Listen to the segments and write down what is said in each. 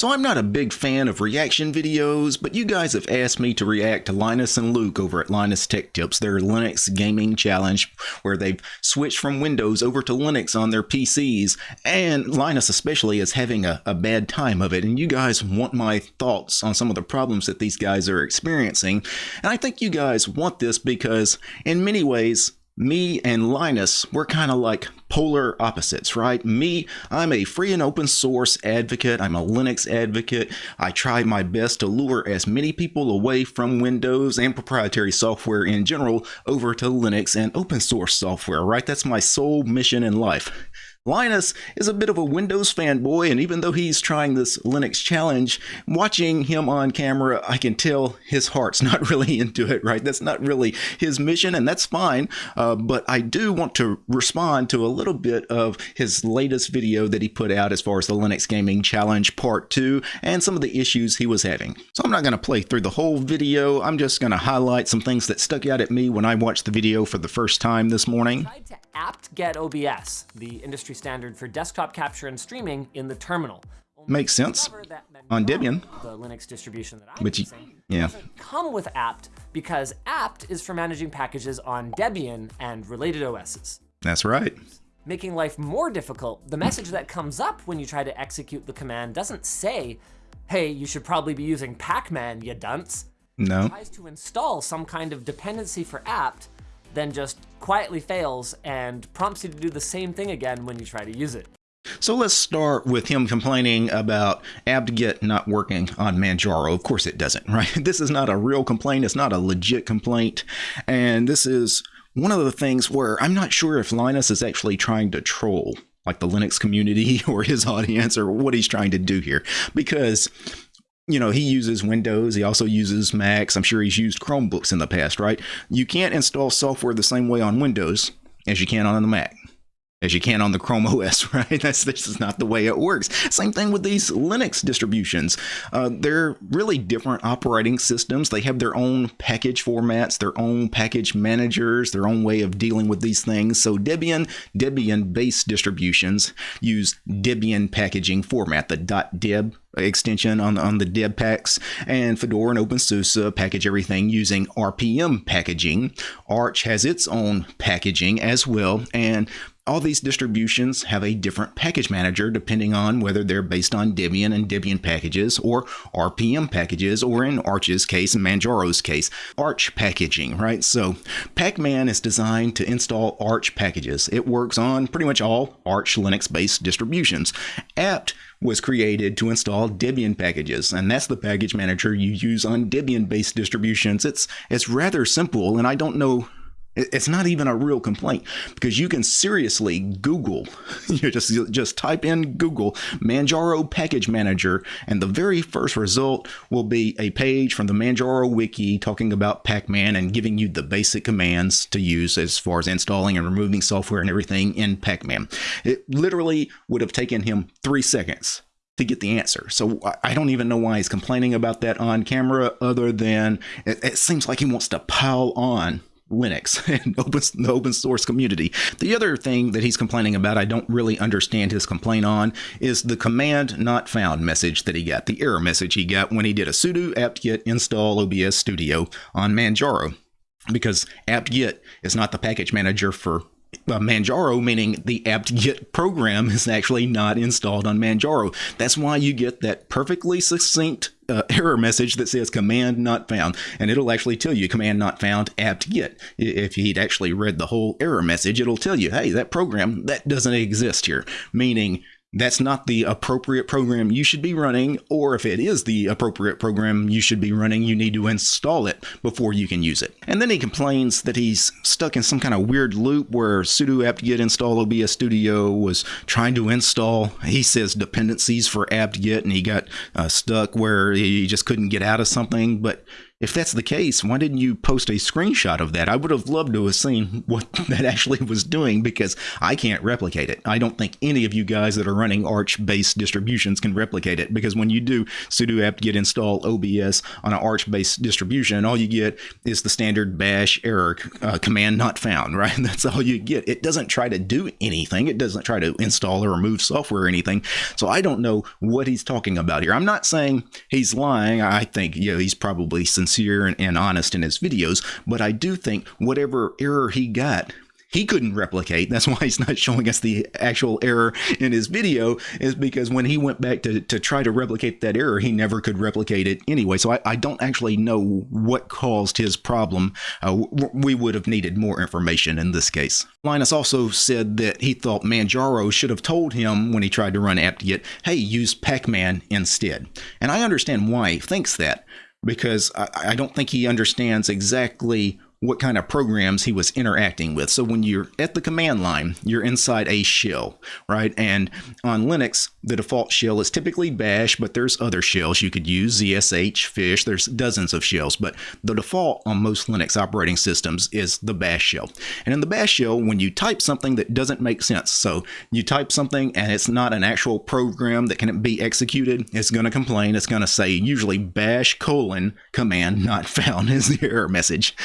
So I'm not a big fan of reaction videos, but you guys have asked me to react to Linus and Luke over at Linus Tech Tips, their Linux gaming challenge, where they've switched from Windows over to Linux on their PCs, and Linus especially is having a, a bad time of it, and you guys want my thoughts on some of the problems that these guys are experiencing. And I think you guys want this because, in many ways, me and Linus, we're kind of like polar opposites, right? Me, I'm a free and open source advocate. I'm a Linux advocate. I try my best to lure as many people away from Windows and proprietary software in general over to Linux and open source software, right? That's my sole mission in life. Linus is a bit of a Windows fanboy, and even though he's trying this Linux challenge, watching him on camera, I can tell his heart's not really into it, right? That's not really his mission, and that's fine. Uh, but I do want to respond to a little bit of his latest video that he put out as far as the Linux Gaming Challenge Part 2 and some of the issues he was having. So I'm not going to play through the whole video. I'm just going to highlight some things that stuck out at me when I watched the video for the first time this morning apt-get OBS, the industry standard for desktop capture and streaming in the terminal. Makes sense on Debian. The Linux distribution that I'm Which, using yeah. come with apt because apt is for managing packages on Debian and related OSs. That's right. Making life more difficult, the message that comes up when you try to execute the command doesn't say, hey, you should probably be using pacman, you dunce. No. It tries to install some kind of dependency for apt then just quietly fails and prompts you to do the same thing again when you try to use it. So let's start with him complaining about apt-get not working on Manjaro. Of course it doesn't, right? This is not a real complaint. It's not a legit complaint. And this is one of the things where I'm not sure if Linus is actually trying to troll like the Linux community or his audience or what he's trying to do here. Because you know, he uses Windows. He also uses Macs. I'm sure he's used Chromebooks in the past, right? You can't install software the same way on Windows as you can on the Mac as you can on the Chrome OS, right? That's this is not the way it works. Same thing with these Linux distributions. Uh, they're really different operating systems. They have their own package formats, their own package managers, their own way of dealing with these things. So Debian, Debian-based distributions use Debian packaging format, the .deb extension on, on the deb packs and fedora and openSUSE package everything using rpm packaging arch has its own packaging as well and all these distributions have a different package manager depending on whether they're based on Debian and Debian packages or RPM packages, or in Arch's case Manjaro's case, Arch packaging, right? So Pacman is designed to install Arch packages. It works on pretty much all Arch Linux-based distributions. apt was created to install Debian packages, and that's the package manager you use on Debian-based distributions. It's it's rather simple, and I don't know it's not even a real complaint because you can seriously Google, you just just type in Google Manjaro package manager, and the very first result will be a page from the Manjaro wiki talking about Pacman and giving you the basic commands to use as far as installing and removing software and everything in Pacman. It literally would have taken him three seconds to get the answer. So I don't even know why he's complaining about that on camera, other than it, it seems like he wants to pile on Linux and open, the open source community. The other thing that he's complaining about, I don't really understand his complaint on, is the command not found message that he got, the error message he got when he did a sudo apt-get install OBS Studio on Manjaro. Because apt-get is not the package manager for uh, Manjaro, meaning the apt-get program is actually not installed on Manjaro. That's why you get that perfectly succinct uh, error message that says command not found, and it'll actually tell you command not found apt-get. If he'd actually read the whole error message, it'll tell you, hey, that program, that doesn't exist here, meaning that's not the appropriate program you should be running, or if it is the appropriate program you should be running, you need to install it before you can use it. And then he complains that he's stuck in some kind of weird loop where sudo apt-get install OBS Studio was trying to install, he says, dependencies for apt-get, and he got uh, stuck where he just couldn't get out of something. But if that's the case, why didn't you post a screenshot of that? I would have loved to have seen what that actually was doing because I can't replicate it. I don't think any of you guys that are running Arch based distributions can replicate it because when you do sudo apt-get install OBS on an Arch based distribution, all you get is the standard bash error uh, command not found, right? That's all you get. It doesn't try to do anything, it doesn't try to install or remove software or anything. So I don't know what he's talking about here. I'm not saying he's lying. I think, know, he's probably sincere sincere and, and honest in his videos, but I do think whatever error he got he couldn't replicate. That's why he's not showing us the actual error in his video, is because when he went back to, to try to replicate that error, he never could replicate it anyway. So I, I don't actually know what caused his problem. Uh, we would have needed more information in this case. Linus also said that he thought Manjaro should have told him when he tried to run apt-get, hey, use pacman instead. And I understand why he thinks that because I, I don't think he understands exactly what kind of programs he was interacting with. So when you're at the command line, you're inside a shell, right? And on Linux, the default shell is typically bash, but there's other shells you could use, ZSH, fish, there's dozens of shells, but the default on most Linux operating systems is the bash shell. And in the bash shell, when you type something that doesn't make sense, so you type something and it's not an actual program that can be executed, it's going to complain. It's going to say usually bash colon command not found is the error message.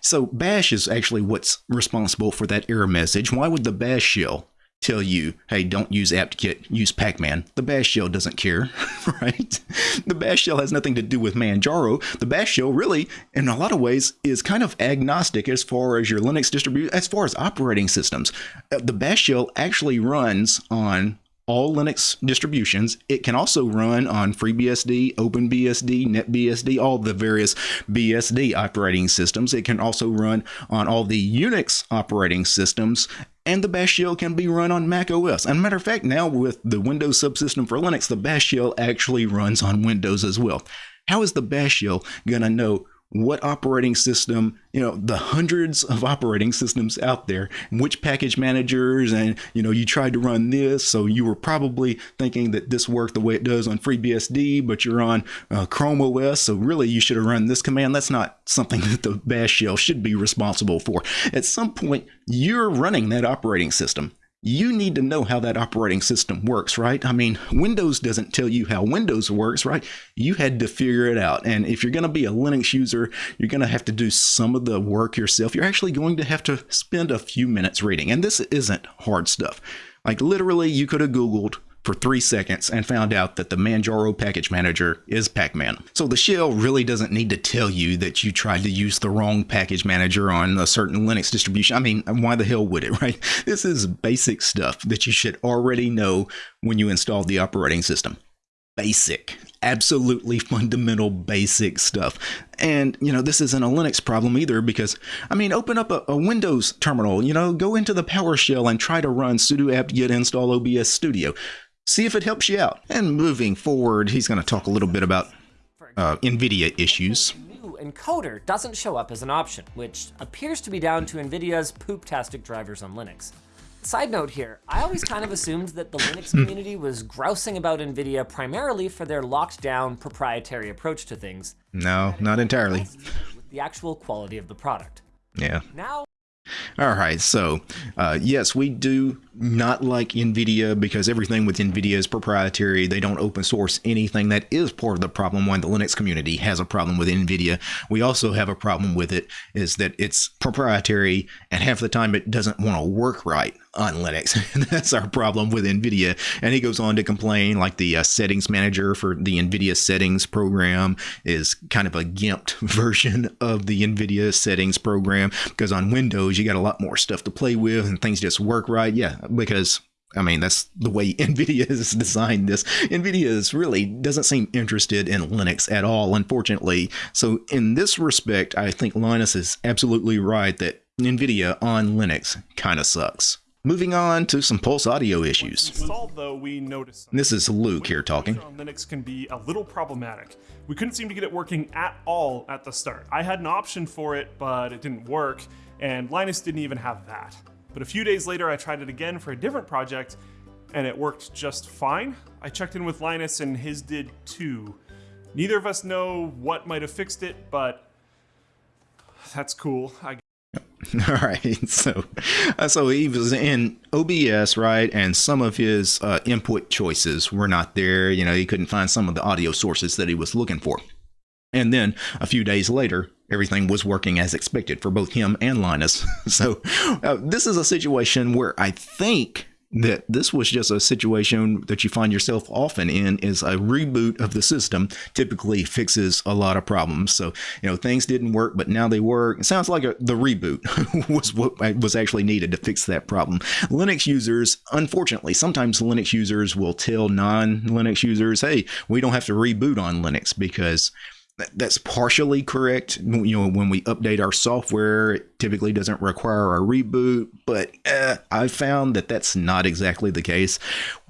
So bash is actually what's responsible for that error message. Why would the bash shell tell you, hey, don't use apt-get, use pacman? The bash shell doesn't care, right? The bash shell has nothing to do with Manjaro. The bash shell really, in a lot of ways, is kind of agnostic as far as your Linux distribution, as far as operating systems. Uh, the bash shell actually runs on all Linux distributions. It can also run on FreeBSD, OpenBSD, NetBSD, all the various BSD operating systems. It can also run on all the Unix operating systems and the bash shell can be run on Mac OS. And matter of fact, now with the Windows subsystem for Linux, the bash shell actually runs on Windows as well. How is the bash shell going to know what operating system, you know, the hundreds of operating systems out there, which package managers, and, you know, you tried to run this. So you were probably thinking that this worked the way it does on FreeBSD, but you're on uh, Chrome OS. So really, you should have run this command. That's not something that the bash shell should be responsible for. At some point, you're running that operating system you need to know how that operating system works, right? I mean, Windows doesn't tell you how Windows works, right? You had to figure it out. And if you're going to be a Linux user, you're going to have to do some of the work yourself. You're actually going to have to spend a few minutes reading. And this isn't hard stuff. Like literally, you could have Googled for three seconds and found out that the Manjaro package manager is Pacman. So the shell really doesn't need to tell you that you tried to use the wrong package manager on a certain Linux distribution. I mean, why the hell would it, right? This is basic stuff that you should already know when you install the operating system. Basic absolutely fundamental basic stuff. And, you know, this isn't a Linux problem either because, I mean, open up a, a, Windows terminal, you know, go into the PowerShell and try to run sudo apt-get install OBS Studio see if it helps you out. And moving forward, he's going to talk a little bit about uh, NVIDIA issues. New encoder doesn't show up as an option, which appears to be down to NVIDIA's poop-tastic drivers on Linux. Side note here, I always kind of assumed that the Linux community was grousing about NVIDIA primarily for their locked down proprietary approach to things. No, not entirely. With the actual quality of the product. Yeah. Now all right, so uh, yes, we do not like NVIDIA because everything with NVIDIA is proprietary. They don't open source anything. That is part of the problem why the Linux community has a problem with NVIDIA. We also have a problem with it is that it's proprietary and half the time it doesn't want to work right on Linux. That's our problem with NVIDIA. And he goes on to complain like the uh, settings manager for the NVIDIA settings program is kind of a gimped version of the NVIDIA settings program because on Windows you got a lot more stuff to play with and things just work right. Yeah, because I mean, that's the way NVIDIA has designed this. NVIDIA is really doesn't seem interested in Linux at all, unfortunately. So in this respect, I think Linus is absolutely right that NVIDIA on Linux kind of sucks. Moving on to some Pulse audio issues. Installed, though, this is Luke here talking. Linux can be a little problematic. We couldn't seem to get it working at all at the start. I had an option for it, but it didn't work, and Linus didn't even have that. But a few days later, I tried it again for a different project, and it worked just fine. I checked in with Linus, and his did too. Neither of us know what might have fixed it, but that's cool. I All right, so uh, so he was in OBS, right? And some of his uh, input choices were not there. You know, he couldn't find some of the audio sources that he was looking for. And then a few days later, everything was working as expected for both him and Linus. so uh, this is a situation where I think that this was just a situation that you find yourself often in is a reboot of the system typically fixes a lot of problems. So you know things didn't work but now they work. It sounds like a, the reboot was what was actually needed to fix that problem. Linux users unfortunately sometimes linux users will tell non-linux users hey we don't have to reboot on linux because that's partially correct. You know, when we update our software, it typically doesn't require a reboot, but eh, I found that that's not exactly the case.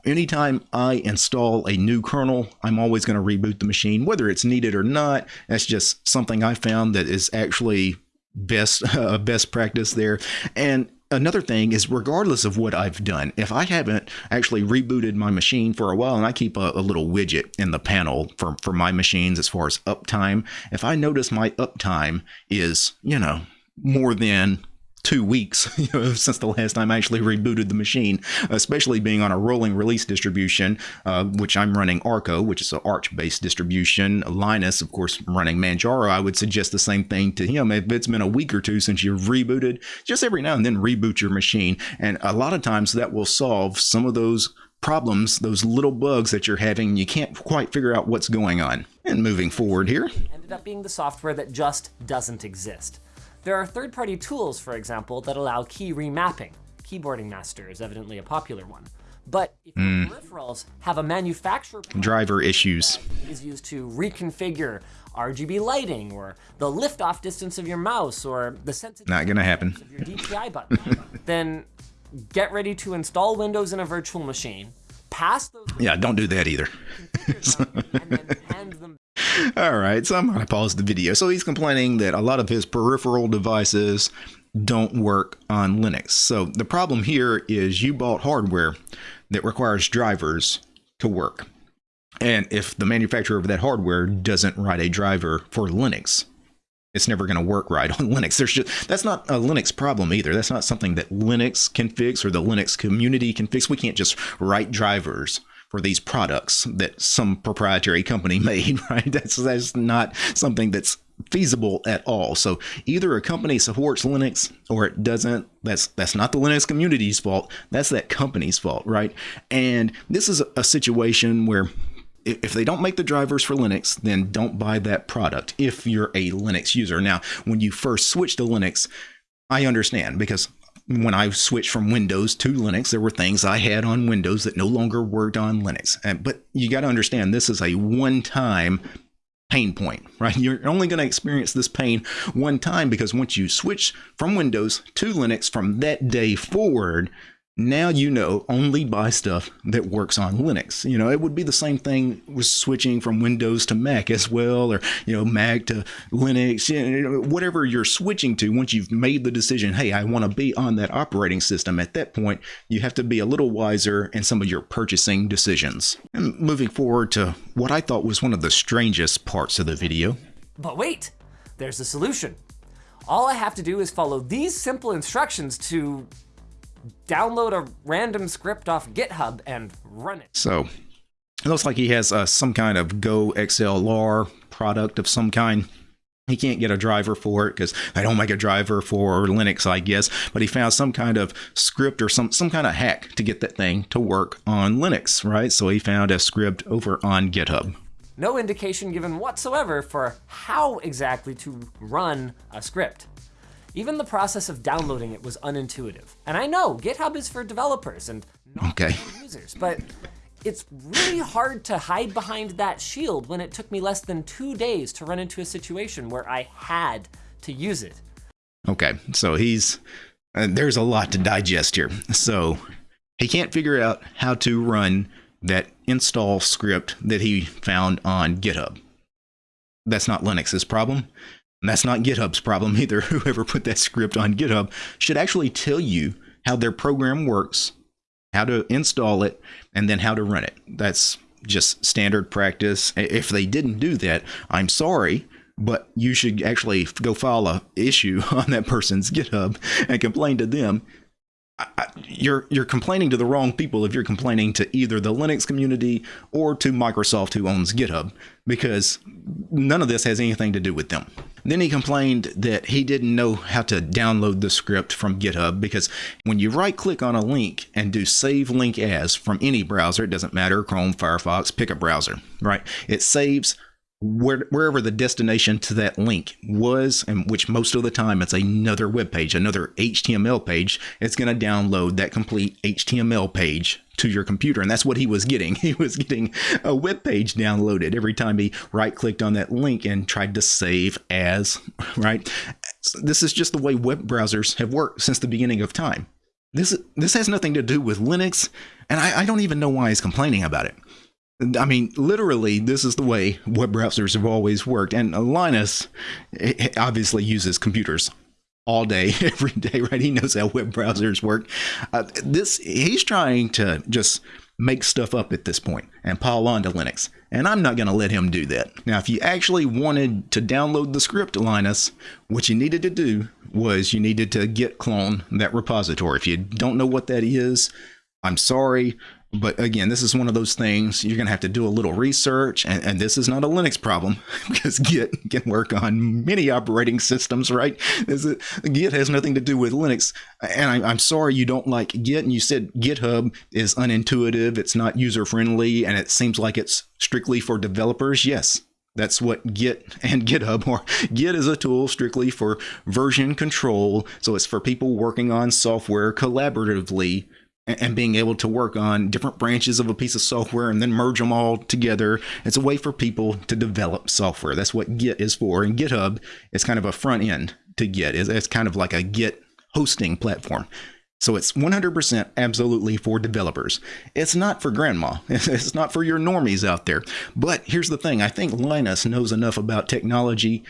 Anytime I install a new kernel, I'm always going to reboot the machine, whether it's needed or not. That's just something I found that is actually best uh, best practice there. And another thing is regardless of what I've done, if I haven't actually rebooted my machine for a while and I keep a, a, little widget in the panel for, for my machines as far as uptime, if I notice my uptime is, you know, more than two weeks you know, since the last time I actually rebooted the machine, especially being on a rolling release distribution, uh, which I'm running Arco, which is an Arch-based distribution. Linus, of course, running Manjaro. I would suggest the same thing to him. If it's been a week or two since you've rebooted, just every now and then reboot your machine. And a lot of times that will solve some of those problems, those little bugs that you're having, you can't quite figure out what's going on. And moving forward here. Ended up being the software that just doesn't exist. There are third-party tools, for example, that allow key remapping. Keyboarding Master is evidently a popular one. But if mm. your peripherals have a manufacturer driver issues, is used to reconfigure RGB lighting or the liftoff distance of your mouse or the sensitivity not gonna happen of your DPI button, then get ready to install Windows in a virtual machine, pass those. Yeah, don't do that either. All right, so I'm going to pause the video. So he's complaining that a lot of his peripheral devices don't work on Linux. So the problem here is you bought hardware that requires drivers to work. And if the manufacturer of that hardware doesn't write a driver for Linux, it's never going to work right on Linux. There's just that's not a Linux problem either. That's not something that Linux can fix or the Linux community can fix. We can't just write drivers for these products that some proprietary company made, right? That's that's not something that's feasible at all. So either a company supports Linux or it doesn't. That's that's not the Linux community's fault. That's that company's fault, right? And this is a situation where if they don't make the drivers for Linux, then don't buy that product if you're a Linux user. Now, when you first switch to Linux, I understand because when I switched from Windows to Linux, there were things I had on Windows that no longer worked on Linux. And, but you got to understand, this is a one time pain point, right? You're only going to experience this pain one time because once you switch from Windows to Linux from that day forward, now you know only buy stuff that works on Linux. You know, it would be the same thing with switching from Windows to Mac as well, or, you know, Mac to Linux, you know, whatever you're switching to. Once you've made the decision, hey, I want to be on that operating system, at that point, you have to be a little wiser in some of your purchasing decisions. And moving forward to what I thought was one of the strangest parts of the video. But wait, there's a solution. All I have to do is follow these simple instructions to download a random script off GitHub and run it. So it looks like he has uh, some kind of GoXLR product of some kind. He can't get a driver for it because they don't make a driver for Linux, I guess. But he found some kind of script or some some kind of hack to get that thing to work on Linux, right? So he found a script over on GitHub. No indication given whatsoever for how exactly to run a script. Even the process of downloading it was unintuitive. And I know GitHub is for developers and not okay. for users, but it's really hard to hide behind that shield when it took me less than two days to run into a situation where I had to use it. Okay, so he's, uh, there's a lot to digest here. So he can't figure out how to run that install script that he found on GitHub. That's not Linux's problem. And that's not GitHub's problem either. Whoever put that script on GitHub should actually tell you how their program works, how to install it, and then how to run it. That's just standard practice. If they didn't do that, I'm sorry, but you should actually go file a issue on that person's GitHub and complain to them. You're you're complaining to the wrong people if you're complaining to either the Linux community or to Microsoft who owns GitHub because none of this has anything to do with them. Then he complained that he didn't know how to download the script from GitHub because when you right click on a link and do save link as from any browser, it doesn't matter, Chrome, Firefox, pick a browser, right? It saves where, wherever the destination to that link was, and which most of the time it's another web page, another HTML page, it's going to download that complete HTML page to your computer. And that's what he was getting. He was getting a web page downloaded every time he right clicked on that link and tried to save as, right? This is just the way web browsers have worked since the beginning of time. This, this has nothing to do with Linux, and I, I don't even know why he's complaining about it. I mean, literally, this is the way web browsers have always worked. And Linus obviously uses computers all day, every day, right? He knows how web browsers work. Uh, this he's trying to just make stuff up at this point and pile on to Linux. And I'm not going to let him do that. Now, if you actually wanted to download the script, Linus, what you needed to do was you needed to git clone that repository. If you don't know what that is, I'm sorry. But again, this is one of those things you're going to have to do a little research. And, and this is not a Linux problem because Git can work on many operating systems, right? Git has nothing to do with Linux. And I, am sorry you don't like Git. And you said GitHub is unintuitive, it's not user friendly, and it seems like it's strictly for developers. Yes, that's what Git and GitHub are. Git is a tool strictly for version control. So it's for people working on software collaboratively and being able to work on different branches of a piece of software and then merge them all together. It's a way for people to develop software. That's what Git is for. And GitHub is kind of a front end to Git. It's kind of like a Git hosting platform. So it's 100% absolutely for developers. It's not for grandma. It's not for your normies out there. But here's the thing I think Linus knows enough about technology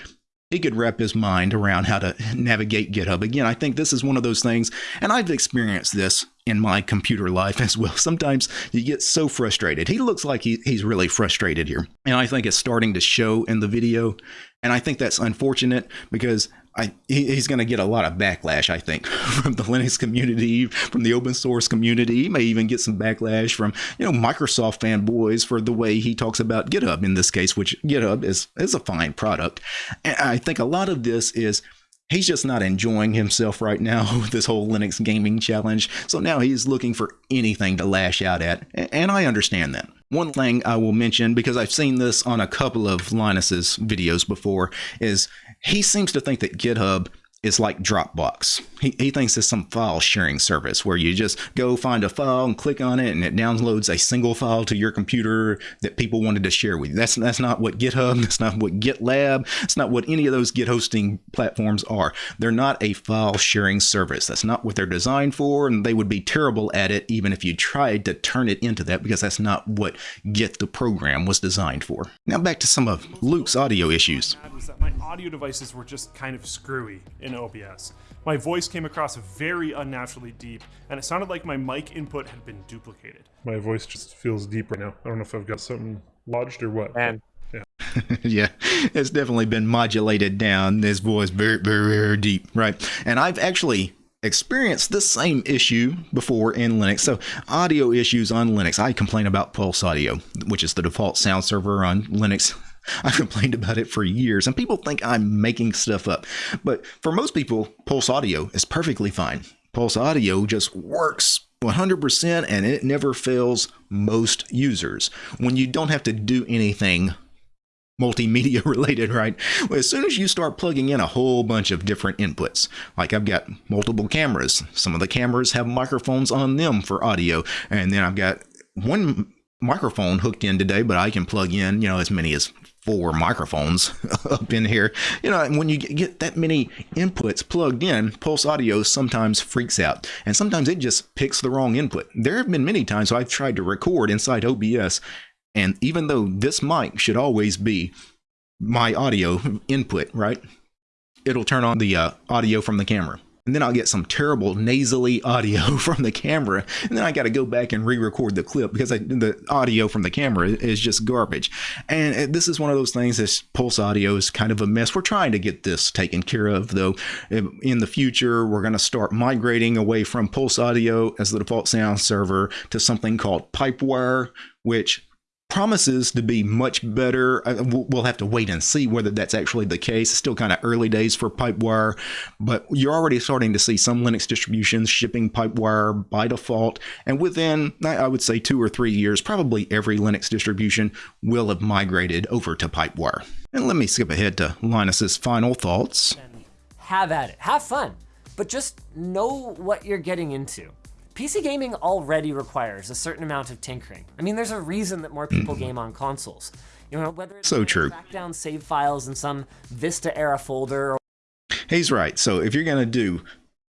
he could wrap his mind around how to navigate GitHub. Again, I think this is one of those things, and I've experienced this in my computer life as well. Sometimes you get so frustrated. He looks like he, he's really frustrated here. And I think it's starting to show in the video. And I think that's unfortunate because I, he's going to get a lot of backlash, I think, from the Linux community, from the open source community. He may even get some backlash from, you know, Microsoft fanboys for the way he talks about GitHub in this case, which GitHub is, is a fine product. And I think a lot of this is he's just not enjoying himself right now with this whole Linux gaming challenge. So now he's looking for anything to lash out at. And I understand that. One thing I will mention, because I've seen this on a couple of Linus's videos before, is he seems to think that GitHub is like Dropbox. He, he thinks it's some file sharing service where you just go find a file and click on it and it downloads a single file to your computer that people wanted to share with you. That's that's not what GitHub, that's not what GitLab, it's not what any of those Git hosting platforms are. They're not a file sharing service. That's not what they're designed for and they would be terrible at it even if you tried to turn it into that because that's not what Git the program was designed for. Now back to some of Luke's audio issues. My audio devices were just kind of screwy OBS. My voice came across very unnaturally deep, and it sounded like my mic input had been duplicated. My voice just feels deep right now. I don't know if I've got something lodged or what. And yeah. yeah, it's definitely been modulated down. This voice very, very, very deep, right? And I've actually experienced this same issue before in Linux. So, audio issues on Linux. I complain about Pulse Audio, which is the default sound server on Linux I've complained about it for years, and people think I'm making stuff up. But for most people, Pulse Audio is perfectly fine. Pulse Audio just works 100% and it never fails most users when you don't have to do anything multimedia related, right? As soon as you start plugging in a whole bunch of different inputs, like I've got multiple cameras, some of the cameras have microphones on them for audio, and then I've got one microphone hooked in today, but I can plug in, you know, as many as four microphones up in here. You know, when you get that many inputs plugged in, Pulse Audio sometimes freaks out, and sometimes it just picks the wrong input. There have been many times I've tried to record inside OBS, and even though this mic should always be my audio input, right? It'll turn on the uh, audio from the camera. And then I'll get some terrible nasally audio from the camera, and then I got to go back and re-record the clip because I, the audio from the camera is just garbage. And uh, this is one of those things. This Pulse Audio is kind of a mess. We're trying to get this taken care of, though. In the future, we're going to start migrating away from Pulse Audio as the default sound server to something called Pipewire, which promises to be much better. We'll have to wait and see whether that's actually the case. It's still kind of early days for Pipewire, but you're already starting to see some Linux distributions shipping Pipewire by default. And within, I would say, two or three years, probably every Linux distribution will have migrated over to Pipewire. And let me skip ahead to Linus's final thoughts. Have at it. Have fun. But just know what you're getting into. PC gaming already requires a certain amount of tinkering. I mean, there's a reason that more people mm. game on consoles. You know, whether it's so true. track down save files in some Vista era folder. Or- He's right. So if you're going to do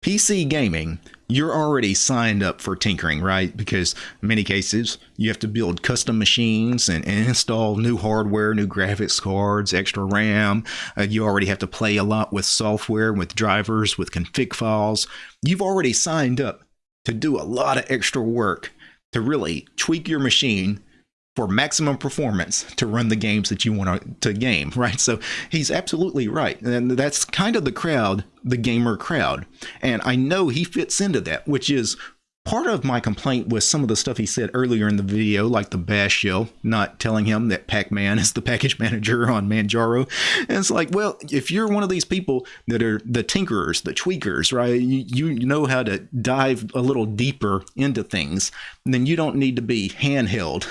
PC gaming, you're already signed up for tinkering, right? Because in many cases, you have to build custom machines and, and install new hardware, new graphics cards, extra RAM. Uh, you already have to play a lot with software, with drivers, with config files. You've already signed up to do a lot of extra work to really tweak your machine for maximum performance to run the games that you want to game, right? So he's absolutely right. And that's kind of the crowd, the gamer crowd. And I know he fits into that, which is part of my complaint was some of the stuff he said earlier in the video, like the bash show, not telling him that Pac-Man is the package manager on Manjaro. And it's like, well, if you're one of these people that are the tinkerers, the tweakers, right? You, you know how to dive a little deeper into things, then you don't need to be handheld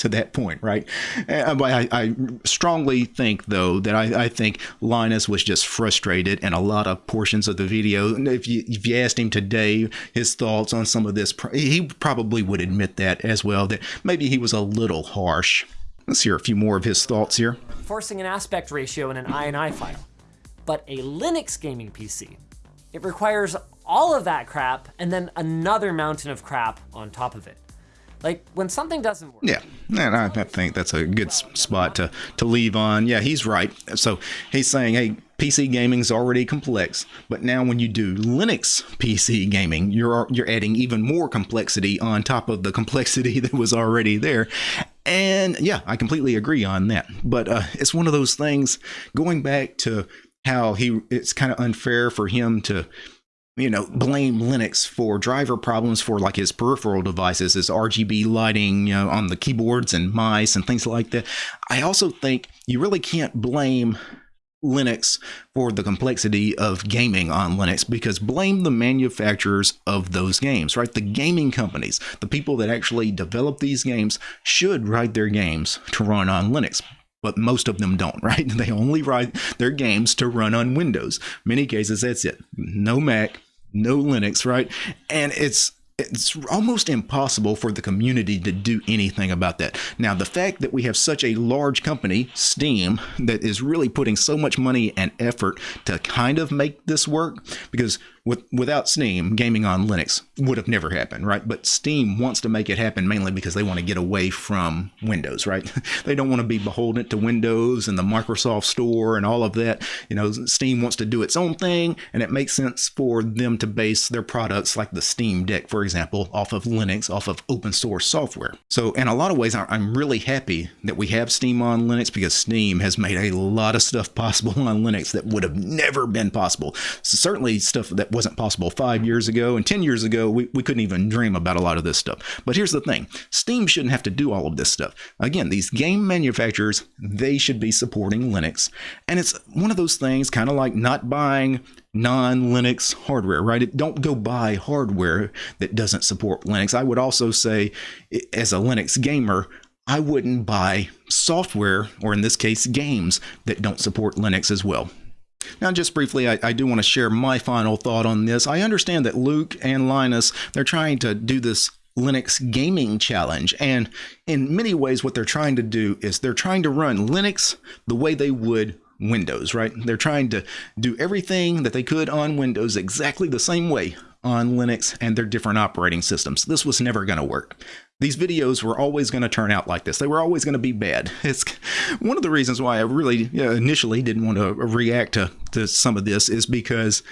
to that point, right? Uh, I, I, strongly think, though, that I, I, think Linus was just frustrated in a lot of portions of the video. If you, if you asked him today his thoughts on some of this, he probably would admit that as well, that maybe he was a little harsh. Let's hear a few more of his thoughts here. Forcing an aspect ratio in an INI file, but a Linux gaming PC. It requires all of that crap and then another mountain of crap on top of it. Like when something doesn't work. Yeah, and I, I think that's a good spot to to leave on. Yeah, he's right. So he's saying, hey, PC gaming's already complex, but now when you do Linux PC gaming, you're you're adding even more complexity on top of the complexity that was already there. And yeah, I completely agree on that. But uh, it's one of those things. Going back to how he, it's kind of unfair for him to you know, blame Linux for driver problems for like his peripheral devices, his RGB lighting, you know, on the keyboards and mice and things like that. I also think you really can't blame Linux for the complexity of gaming on Linux because blame the manufacturers of those games, right? The gaming companies, the people that actually develop these games should write their games to run on Linux but most of them don't, right? They only write their games to run on Windows. Many cases, that's it. No Mac, no Linux, right? And it's it's almost impossible for the community to do anything about that. Now, the fact that we have such a large company, Steam, that is really putting so much money and effort to kind of make this work, because with, without Steam, gaming on Linux would have never happened, right? But Steam wants to make it happen mainly because they want to get away from Windows, right? they don't want to be beholden to Windows and the Microsoft Store and all of that. You know, Steam wants to do its own thing, and it makes sense for them to base their products, like the Steam Deck, for example, off of Linux, off of open source software. So, in a lot of ways, I'm really happy that we have Steam on Linux because Steam has made a lot of stuff possible on Linux that would have never been possible. So certainly, stuff that wasn't possible five years ago and 10 years ago. We, we couldn't even dream about a lot of this stuff. But here's the thing Steam shouldn't have to do all of this stuff. Again, these game manufacturers, they should be supporting Linux. And it's one of those things, kind of like not buying non Linux hardware, right? It, Don't go buy hardware that doesn't support Linux. I would also say, as a Linux gamer, I wouldn't buy software, or in this case, games that don't support Linux as well. Now, just briefly, I, I do want to share my final thought on this. I understand that Luke and Linus, they're trying to do this Linux gaming challenge. And in many ways, what they're trying to do is they're trying to run Linux the way they would Windows, right? They're trying to do everything that they could on Windows exactly the same way on Linux and their different operating systems. This was never going to work these videos were always going to turn out like this. They were always going to be bad. It's one of the reasons why I really initially didn't want to react to, to some of this is because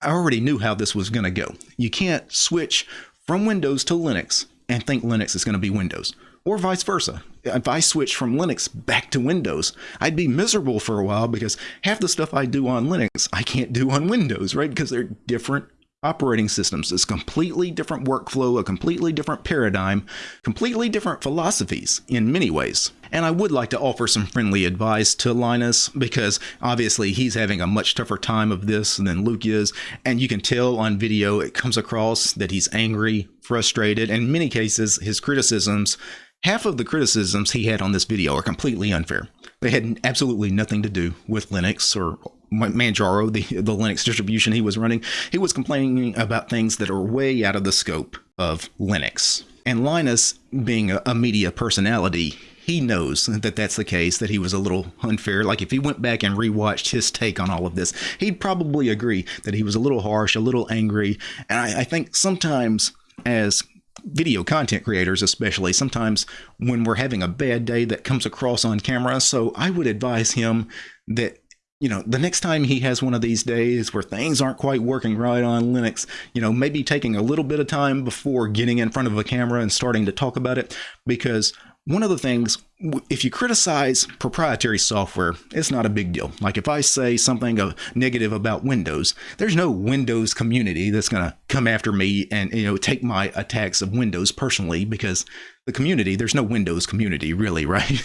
I already knew how this was going to go. You can't switch from Windows to Linux and think Linux is going to be Windows, or vice versa. If I switch from Linux back to Windows, I'd be miserable for a while because half the stuff I do on Linux I can't do on Windows, right? Because they're different operating systems. It's completely different workflow, a completely different paradigm, completely different philosophies in many ways. And I would like to offer some friendly advice to Linus because obviously he's having a much tougher time of this than Luke is. And you can tell on video, it comes across that he's angry, frustrated. In many cases, his criticisms Half of the criticisms he had on this video are completely unfair. They had absolutely nothing to do with Linux or Manjaro, the, the Linux distribution he was running. He was complaining about things that are way out of the scope of Linux. And Linus, being a, media personality, he knows that that's the case, that he was a little unfair. Like if he went back and rewatched his take on all of this, he'd probably agree that he was a little harsh, a little angry. And I, I think sometimes as video content creators, especially, sometimes when we're having a bad day that comes across on camera. So I would advise him that you know, the next time he has one of these days where things aren't quite working right on Linux, you know, maybe taking a little bit of time before getting in front of a camera and starting to talk about it. Because one of the things, if you criticize proprietary software, it's not a big deal. Like if I say something negative about Windows, there's no Windows community that's going to come after me and you know take my attacks of Windows personally because the community there's no Windows community really, right?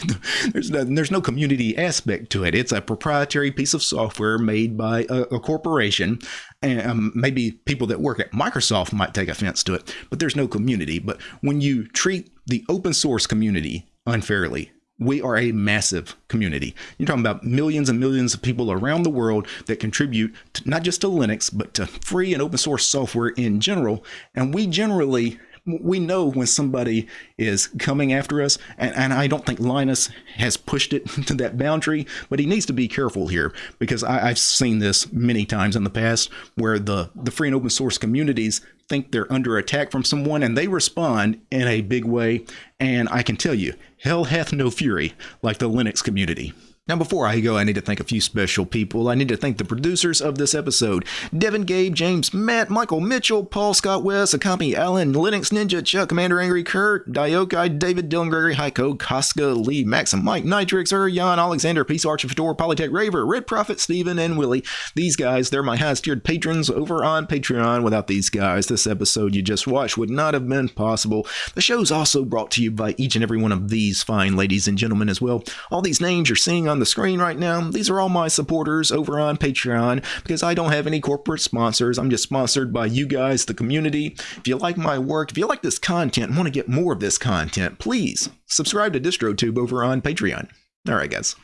there's no, there's no community aspect to it. It's a proprietary piece of software made by a, a corporation, and um, maybe people that work at Microsoft might take offense to it, but there's no community. But when you treat the open source community unfairly. We are a massive community. You're talking about millions and millions of people around the world that contribute to, not just to Linux, but to free and open source software in general. And we generally we know when somebody is coming after us, and, and, I don't think Linus has pushed it to that boundary, but he needs to be careful here because I, have seen this many times in the past where the, the free and open source communities think they're under attack from someone and they respond in a big way. And I can tell you, hell hath no fury like the Linux community. Now, before I go, I need to thank a few special people. I need to thank the producers of this episode Devin, Gabe, James, Matt, Michael Mitchell, Paul Scott West, Akami Allen, Linux Ninja, Chuck, Commander Angry, Kurt, Diokai, David, Dylan Gregory, Heiko, Koska, Lee, Maxim, Mike, Nitrix, Jan, Alexander, Peace Archer, Fedor, Polytech, Raver, Red Prophet, Steven, and Willie. These guys, they're my highest tiered patrons over on Patreon. Without these guys, this episode you just watched would not have been possible. The show's also brought to you by each and every one of these fine ladies and gentlemen as well. All these names you're seeing on the screen right now, these are all my supporters over on Patreon because I don't have any corporate sponsors. I'm just sponsored by you guys, the community. If you like my work, if you like this content want to get more of this content, please subscribe to DistroTube over on Patreon. All right, guys.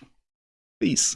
Peace.